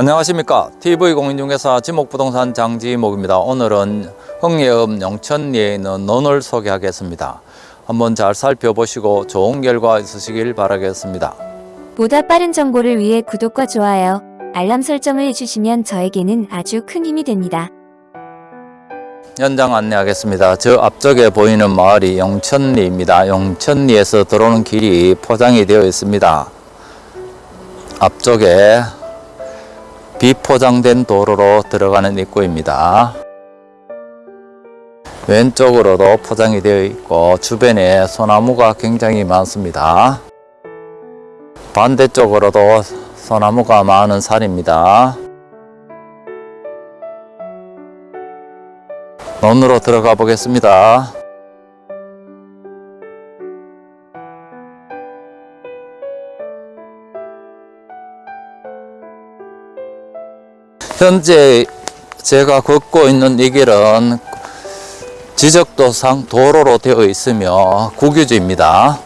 안녕하십니까. TV공인중개사 지목부동산 장지목입니다. 오늘은 흥예읍 영천리에 있는 논을 소개하겠습니다. 한번 잘 살펴보시고 좋은 결과 있으시길 바라겠습니다. 보다 빠른 정보를 위해 구독과 좋아요, 알람 설정을 해주시면 저에게는 아주 큰 힘이 됩니다. 현장 안내하겠습니다. 저 앞쪽에 보이는 마을이 영천리입니다. 영천리에서 들어오는 길이 포장이 되어 있습니다. 앞쪽에 비포장된 도로로 들어가는 입구입니다. 왼쪽으로도 포장이 되어 있고 주변에 소나무가 굉장히 많습니다. 반대쪽으로도 소나무가 많은 산입니다. 논으로 들어가 보겠습니다. 현재 제가 걷고 있는 이 길은 지적도상 도로로 되어 있으며 국유지입니다.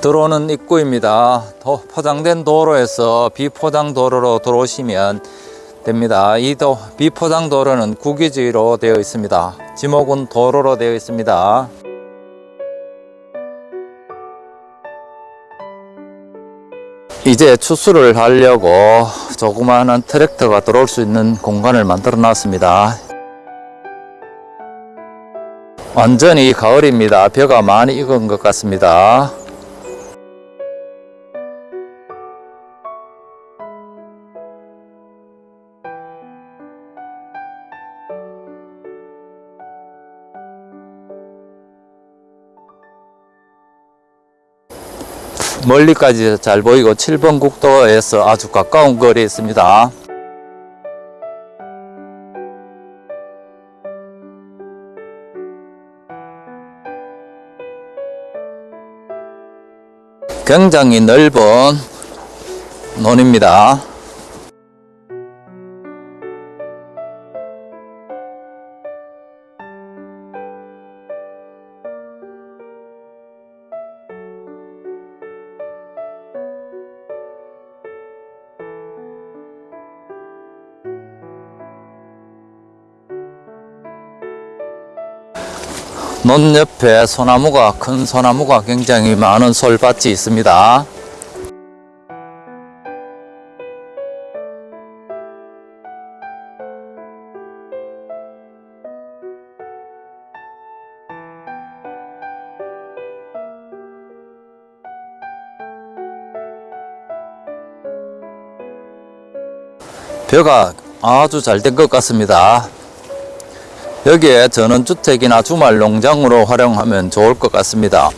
들어오는 입구입니다. 도- 포장된 도로에서 비포장 도로로 들어오시면 됩니다. 이 도, 비포장 도로는 국유지로 되어 있습니다. 지목은 도로로 되어 있습니다. 이제 추수를 하려고 조그마한 트랙터가 들어올 수 있는 공간을 만들어 놨습니다. 완전히 가을입니다. 벼가 많이 익은 것 같습니다. 멀리까지 잘 보이고 7번 국도에서 아주 가까운 거리에 있습니다. 굉장히 넓은 논입니다. 논 옆에 소나무가 큰 소나무가 굉장히 많은 솔밭이 있습니다. 벼가 아주 잘 된 것 같습니다. 여기에 전원주택이나 주말 농장으로 활용하면 좋을 것 같습니다.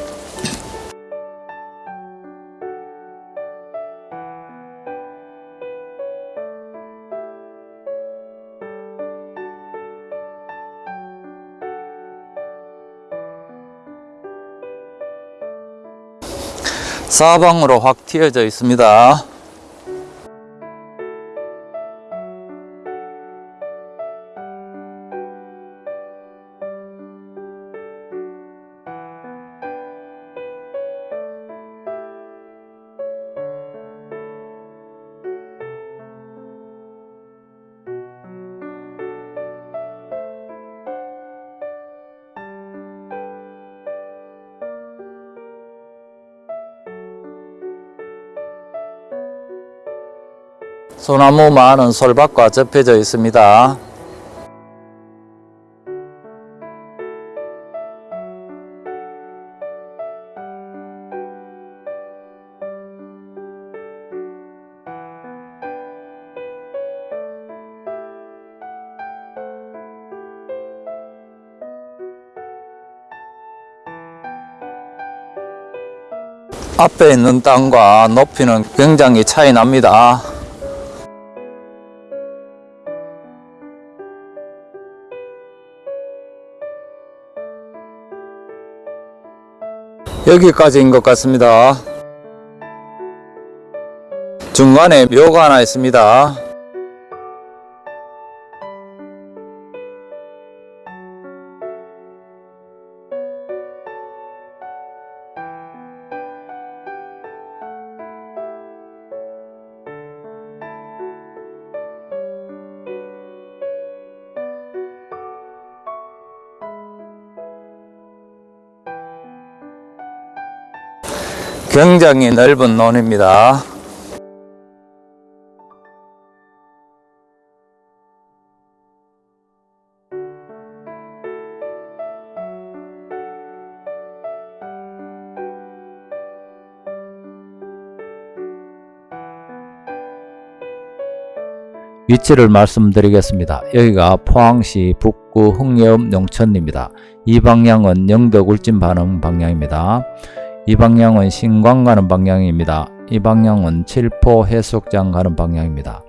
사방으로 확 튀어져 있습니다. 소나무 많은 솔밭과 접혀져 있습니다. 앞에 있는 땅과 높이는 굉장히 차이 납니다. 여기까지인 것 같습니다. 중간에 묘가 하나 있습니다. 굉장히 넓은 논입니다. 위치를 말씀드리겠습니다. 여기가 포항시 북구 흥예읍 용천입니다. 이 방향은 영덕 울진 반응 방향입니다. 이 방향은 신광 가는 방향입니다. 이 방향은 칠포 해수욕장 가는 방향입니다.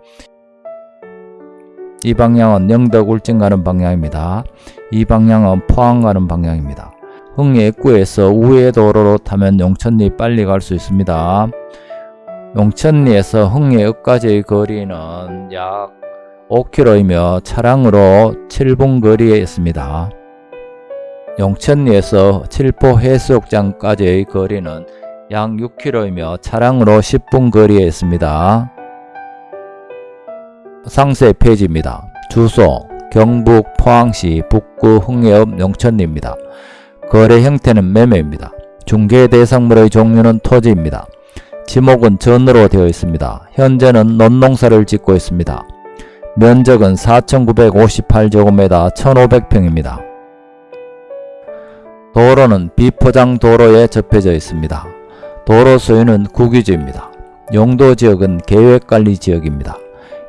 이 방향은 영덕 울진 가는 방향입니다. 이 방향은 포항 가는 방향입니다. 흥예 입구에서 우회 도로로 타면 용천리 빨리 갈 수 있습니다. 용천리에서 흥예읍까지의 거리는 약 5km이며 차량으로 7분 거리에 있습니다. 용천리에서 칠포 해수욕장까지의 거리는 약 6km이며 차량으로 10분 거리에 있습니다. 상세 페이지입니다. 주소 경북 포항시 북구 흥예읍 용천리입니다. 거래 형태는 매매입니다. 중개 대상물의 종류는 토지입니다. 지목은 전으로 되어 있습니다. 현재는 논농사를 짓고 있습니다. 면적은 4,958제곱미터 1,500평입니다. 도로는 비포장 도로에 접해져 있습니다. 도로 소유는 국유지입니다. 용도 지역은 계획관리 지역입니다.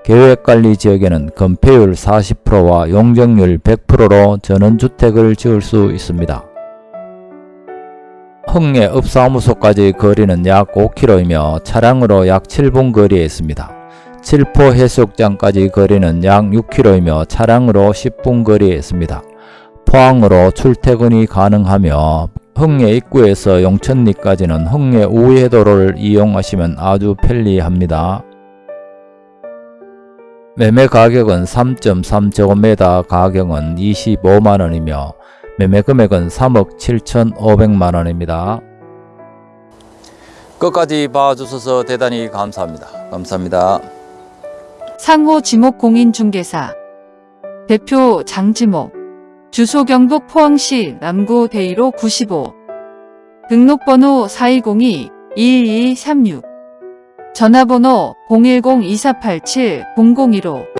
계획관리 지역에는 건폐율 40%와 용적률 100%로 전원주택을 지을 수 있습니다. 흥내 읍사무소까지 거리는 약 5km이며 차량으로 약 7분 거리에 있습니다. 칠포 해수욕장까지 거리는 약 6km이며 차량으로 10분 거리에 있습니다. 포항으로 출퇴근이 가능하며 흥내 입구에서 용천리까지는 흥내 우회도로를 이용하시면 아주 편리합니다. 매매 가격은 3.3제곱미터 가격은 25만원이며 매매 금액은 3억 7,500만원입니다. 끝까지 봐주셔서 대단히 감사합니다. 감사합니다. 상호 지목 공인중개사 대표 장지목 주소 경북 포항시 남구 대이로 95 등록번호 4202-2236 전화번호 010-2487-0015